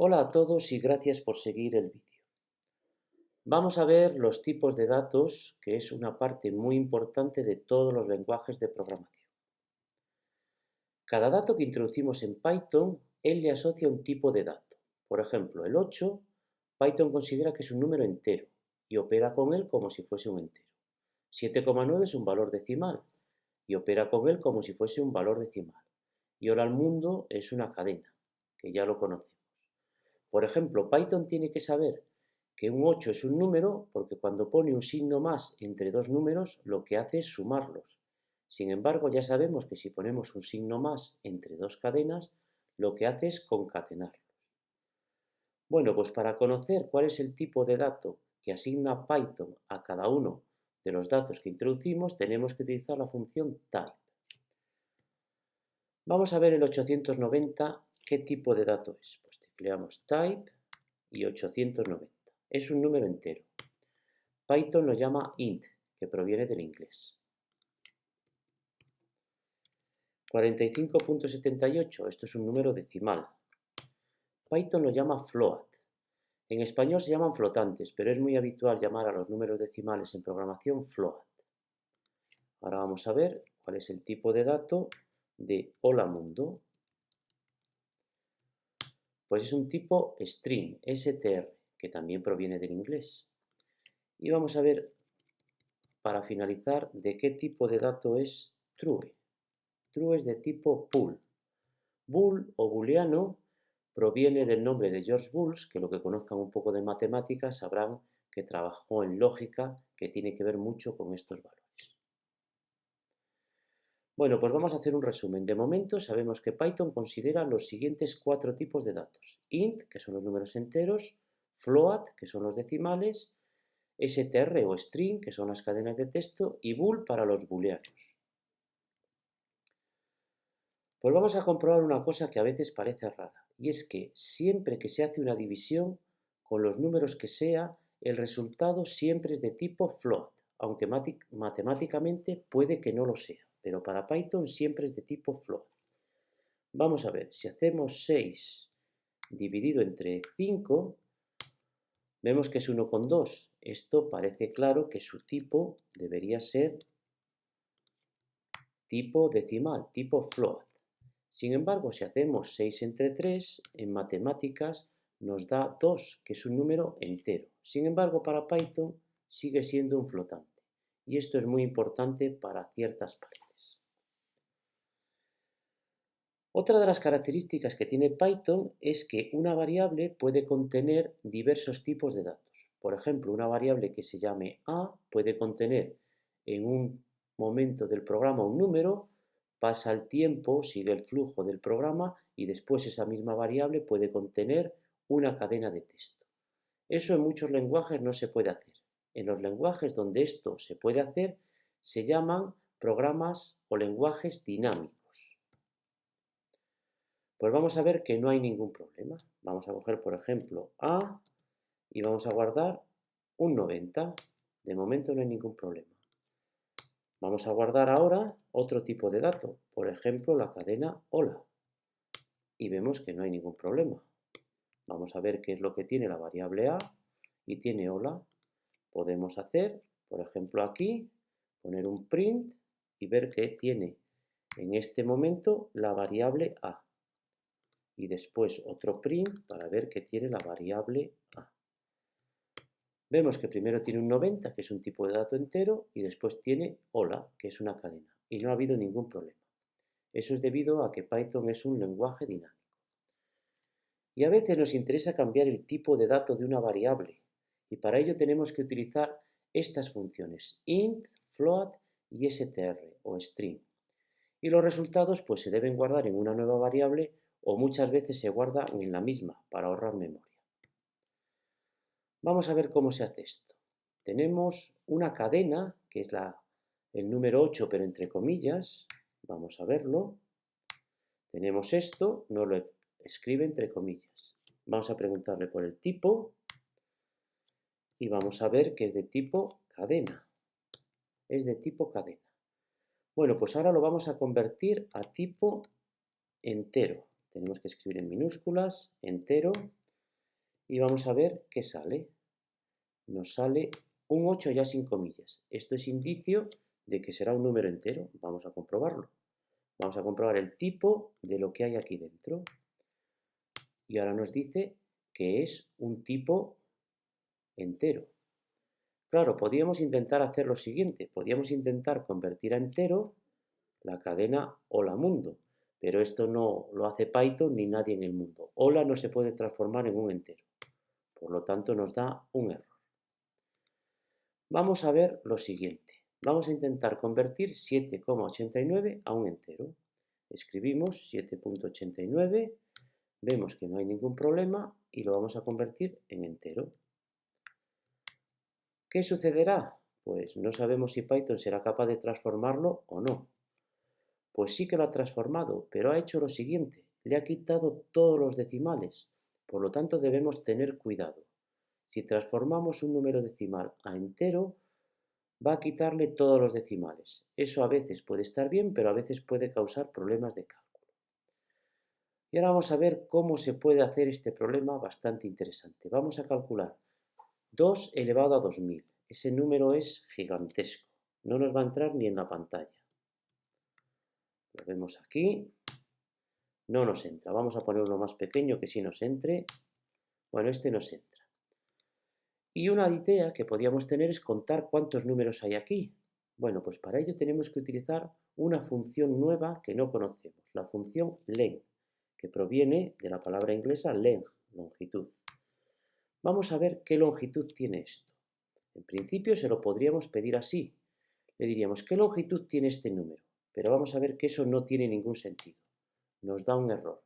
Hola a todos y gracias por seguir el vídeo. Vamos a ver los tipos de datos, que es una parte muy importante de todos los lenguajes de programación. Cada dato que introducimos en Python, él le asocia un tipo de dato. Por ejemplo, el 8, Python considera que es un número entero y opera con él como si fuese un entero. 7,9 es un valor decimal y opera con él como si fuese un valor decimal. Y ahora al mundo es una cadena, que ya lo conocemos. Por ejemplo, Python tiene que saber que un 8 es un número porque cuando pone un signo más entre dos números lo que hace es sumarlos. Sin embargo, ya sabemos que si ponemos un signo más entre dos cadenas, lo que hace es concatenarlos. Bueno, pues para conocer cuál es el tipo de dato que asigna Python a cada uno de los datos que introducimos, tenemos que utilizar la función type. Vamos a ver el 890, qué tipo de dato es. Pues tecleamos type y 890. Es un número entero. Python lo llama int, que proviene del inglés. 45.78, esto es un número decimal. Python lo llama float. En español se llaman flotantes, pero es muy habitual llamar a los números decimales en programación float. Ahora vamos a ver cuál es el tipo de dato de hola mundo. Pues es un tipo string, str, que también proviene del inglés. Y vamos a ver, para finalizar, de qué tipo de dato es true. True es de tipo bool. Bool o booleano proviene del nombre de George Bulls, que lo que conozcan un poco de matemáticas sabrán que trabajó en lógica, que tiene que ver mucho con estos valores. Bueno, pues vamos a hacer un resumen. De momento sabemos que Python considera los siguientes cuatro tipos de datos. int, que son los números enteros, float, que son los decimales, str o string, que son las cadenas de texto, y bool para los booleanos. Pues vamos a comprobar una cosa que a veces parece rara y es que siempre que se hace una división, con los números que sea, el resultado siempre es de tipo float, aunque matemáticamente puede que no lo sea, pero para Python siempre es de tipo float. Vamos a ver, si hacemos 6 dividido entre 5, vemos que es 1,2. Esto parece claro que su tipo debería ser tipo decimal, tipo float. Sin embargo, si hacemos 6 entre 3, en matemáticas nos da 2, que es un número entero. Sin embargo, para Python sigue siendo un flotante. Y esto es muy importante para ciertas paredes. Otra de las características que tiene Python es que una variable puede contener diversos tipos de datos. Por ejemplo, una variable que se llame A puede contener en un momento del programa un número pasa el tiempo, sigue el flujo del programa y después esa misma variable puede contener una cadena de texto. Eso en muchos lenguajes no se puede hacer. En los lenguajes donde esto se puede hacer se llaman programas o lenguajes dinámicos. Pues vamos a ver que no hay ningún problema. Vamos a coger, por ejemplo, A y vamos a guardar un 90. De momento no hay ningún problema. Vamos a guardar ahora otro tipo de dato, por ejemplo la cadena hola. Y vemos que no hay ningún problema. Vamos a ver qué es lo que tiene la variable a y tiene hola. Podemos hacer, por ejemplo aquí, poner un print y ver que tiene en este momento la variable a. Y después otro print para ver que tiene la variable a. Vemos que primero tiene un 90, que es un tipo de dato entero, y después tiene hola, que es una cadena. Y no ha habido ningún problema. Eso es debido a que Python es un lenguaje dinámico. Y a veces nos interesa cambiar el tipo de dato de una variable, y para ello tenemos que utilizar estas funciones, int, float y str o string. Y los resultados pues se deben guardar en una nueva variable o muchas veces se guardan en la misma para ahorrar memoria. Vamos a ver cómo se hace esto. Tenemos una cadena, que es el número 8, pero entre comillas. Vamos a verlo. Tenemos esto, no lo escribe entre comillas. Vamos a preguntarle por el tipo y vamos a ver que es de tipo cadena. Es de tipo cadena. Bueno, pues ahora lo vamos a convertir a tipo entero. Tenemos que escribir en minúsculas, entero, y vamos a ver qué sale. Nos sale un 8 ya sin comillas. Esto es indicio de que será un número entero. Vamos a comprobarlo. Vamos a comprobar el tipo de lo que hay aquí dentro. Y ahora nos dice que es un tipo entero. Claro, podríamos intentar hacer lo siguiente. Podríamos intentar convertir a entero la cadena hola mundo. Pero esto no lo hace Python ni nadie en el mundo. Hola no se puede transformar en un entero. Por lo tanto, nos da un error. Vamos a ver lo siguiente. Vamos a intentar convertir 7,89 a un entero. Escribimos 7.89, vemos que no hay ningún problema y lo vamos a convertir en entero. ¿Qué sucederá? Pues no sabemos si Python será capaz de transformarlo o no. Pues sí que lo ha transformado, pero ha hecho lo siguiente, le ha quitado todos los decimales, por lo tanto debemos tener cuidado. Si transformamos un número decimal a entero, va a quitarle todos los decimales. Eso a veces puede estar bien, pero a veces puede causar problemas de cálculo. Y ahora vamos a ver cómo se puede hacer este problema bastante interesante. Vamos a calcular 2 elevado a 2000. Ese número es gigantesco. No nos va a entrar ni en la pantalla. Vemos aquí. No nos entra. Vamos a poner más pequeño que sí nos entre. Bueno, este nos entra. Y una idea que podríamos tener es contar cuántos números hay aquí. Bueno, pues para ello tenemos que utilizar una función nueva que no conocemos, la función len, que proviene de la palabra inglesa length, longitud. Vamos a ver qué longitud tiene esto. En principio se lo podríamos pedir así. Le diríamos, ¿qué longitud tiene este número? Pero vamos a ver que eso no tiene ningún sentido. Nos da un error.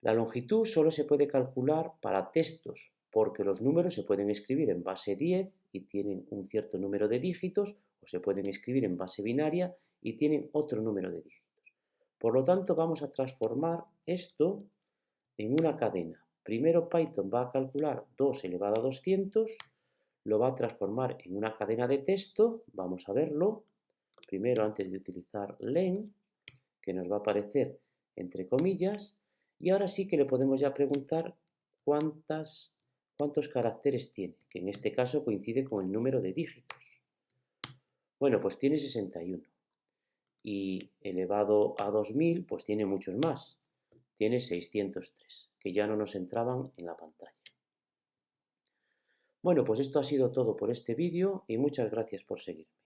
La longitud solo se puede calcular para textos, porque los números se pueden escribir en base 10 y tienen un cierto número de dígitos, o se pueden escribir en base binaria y tienen otro número de dígitos. Por lo tanto, vamos a transformar esto en una cadena. Primero Python va a calcular 2 elevado a 200, lo va a transformar en una cadena de texto, vamos a verlo. Primero, antes de utilizar len, que nos va a aparecer entre comillas, y ahora sí que le podemos ya preguntar cuántas cuántos caracteres tiene, que en este caso coincide con el número de dígitos. Bueno, pues tiene 61. Y elevado a 2000, pues tiene muchos más. Tiene 603, que ya no nos entraban en la pantalla. Bueno, pues esto ha sido todo por este vídeo y muchas gracias por seguirme.